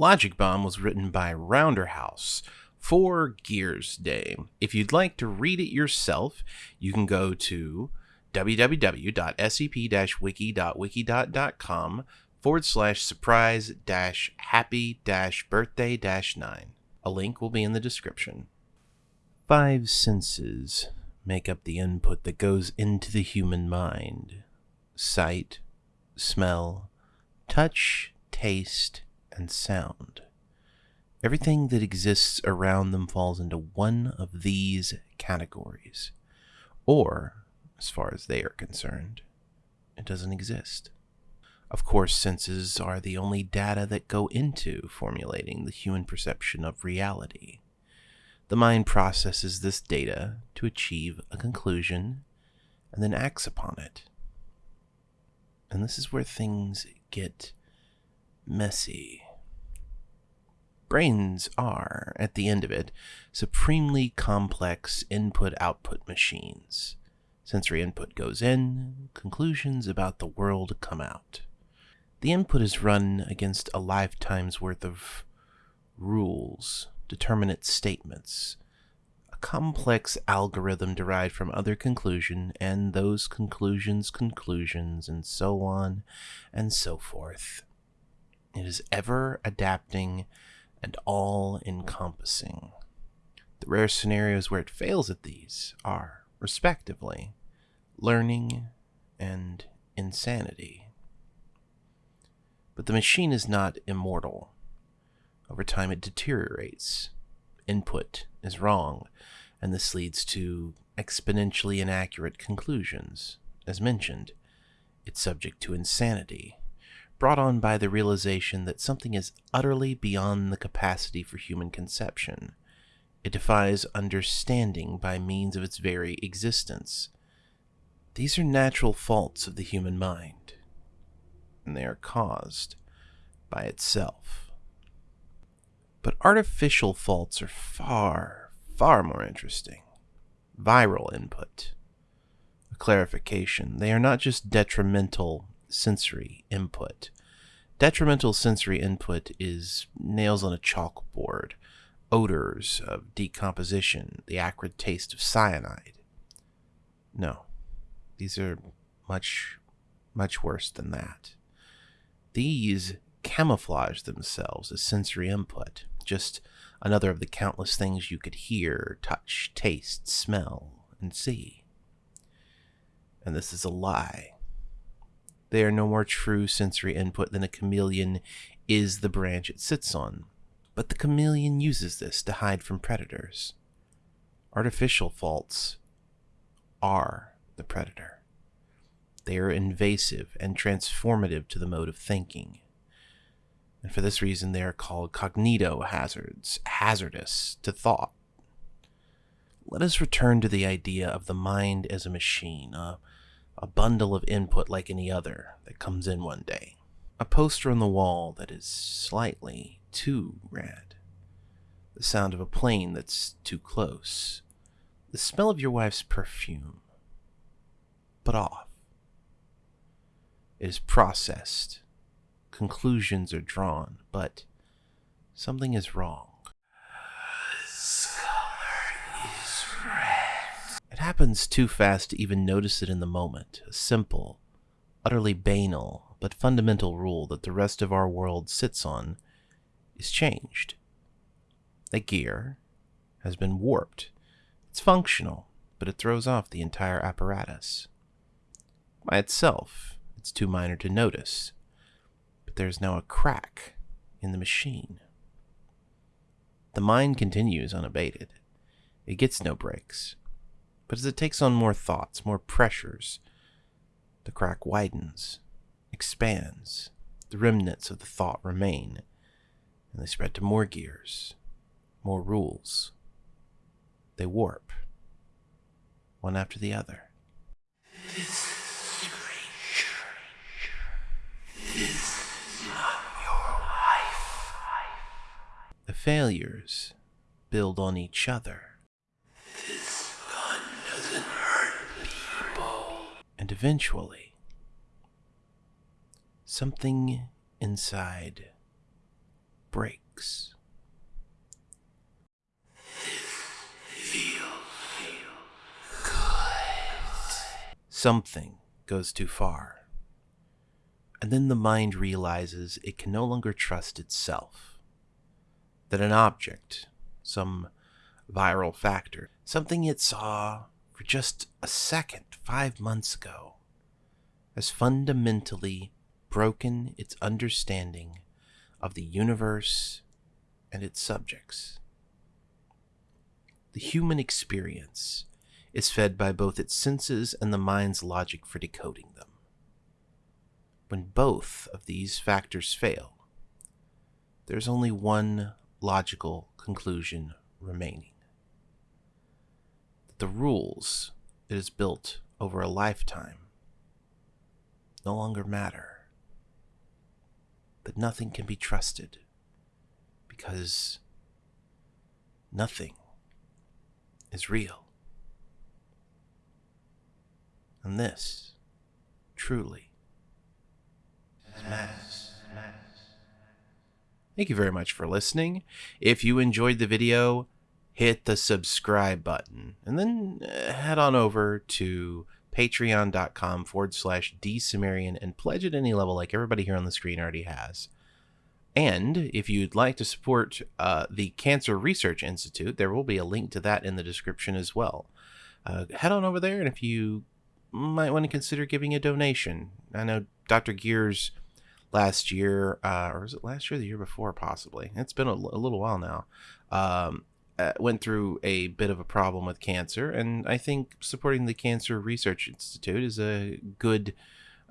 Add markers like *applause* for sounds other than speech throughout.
Logic Bomb was written by Rounderhouse for Gears Day. If you'd like to read it yourself, you can go to www.scp-wiki.wikidot.com forward slash surprise dash happy dash birthday dash nine. A link will be in the description. Five senses make up the input that goes into the human mind sight, smell, touch, taste, and sound. Everything that exists around them falls into one of these categories. Or, as far as they are concerned, it doesn't exist. Of course, senses are the only data that go into formulating the human perception of reality. The mind processes this data to achieve a conclusion and then acts upon it. And this is where things get messy. Brains are, at the end of it, supremely complex input output machines. Sensory input goes in, conclusions about the world come out. The input is run against a lifetime's worth of rules, determinate statements, a complex algorithm derived from other conclusion, and those conclusions conclusions, and so on and so forth. It is ever adapting and all encompassing. The rare scenarios where it fails at these are, respectively, learning and insanity. But the machine is not immortal. Over time, it deteriorates. Input is wrong, and this leads to exponentially inaccurate conclusions. As mentioned, it's subject to insanity, brought on by the realization that something is utterly beyond the capacity for human conception. It defies understanding by means of its very existence. These are natural faults of the human mind, and they are caused by itself. But artificial faults are far, far more interesting. Viral input. A clarification. They are not just detrimental sensory input. Detrimental sensory input is nails on a chalkboard, odors of decomposition, the acrid taste of cyanide. No, these are much, much worse than that. These camouflage themselves as sensory input, just another of the countless things you could hear, touch, taste, smell, and see. And this is a lie. They are no more true sensory input than a chameleon is the branch it sits on. But the chameleon uses this to hide from predators. Artificial faults are the predator. They are invasive and transformative to the mode of thinking. And for this reason, they are called cognito hazards, hazardous to thought. Let us return to the idea of the mind as a machine, a a bundle of input like any other that comes in one day. A poster on the wall that is slightly too red. The sound of a plane that's too close. The smell of your wife's perfume. But off. It is processed. Conclusions are drawn, but something is wrong. Happens too fast to even notice it in the moment. A simple, utterly banal, but fundamental rule that the rest of our world sits on is changed. The gear has been warped. It's functional, but it throws off the entire apparatus. By itself, it's too minor to notice, but there's now a crack in the machine. The mind continues unabated. It gets no breaks. But as it takes on more thoughts, more pressures, the crack widens, expands. The remnants of the thought remain, and they spread to more gears, more rules. They warp, one after the other. This. Is not your life. The failures build on each other. And eventually, something inside breaks. Something goes too far. And then the mind realizes it can no longer trust itself. That an object, some viral factor, something it saw for just a second five months ago, has fundamentally broken its understanding of the universe and its subjects. The human experience is fed by both its senses and the mind's logic for decoding them. When both of these factors fail, there's only one logical conclusion remaining. The rules it is built over a lifetime no longer matter. That nothing can be trusted because nothing is real. And this, truly, is. Thank you very much for listening. If you enjoyed the video, hit the subscribe button and then uh, head on over to patreon.com forward slash dsumerian and pledge at any level like everybody here on the screen already has. And if you'd like to support uh, the Cancer Research Institute, there will be a link to that in the description as well. Uh, head on over there, and if you might want to consider giving a donation, I know Dr. Gears last year, uh, or was it last year, the year before, possibly? It's been a, a little while now. Um, uh, went through a bit of a problem with cancer, and I think supporting the Cancer Research Institute is a good,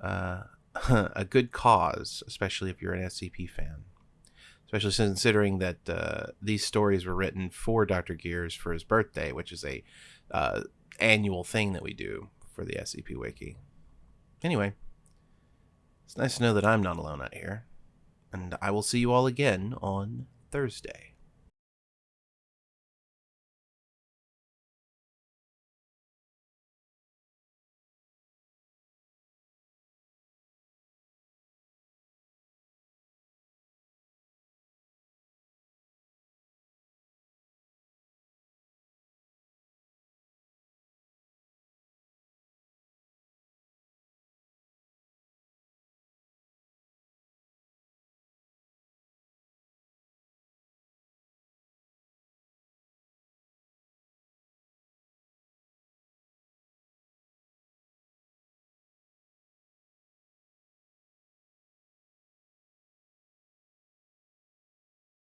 uh, *laughs* a good cause, especially if you're an SCP fan especially considering that uh, these stories were written for Dr. Gears for his birthday, which is a uh, annual thing that we do for the SCP Wiki. Anyway, it's nice to know that I'm not alone out here, and I will see you all again on Thursday.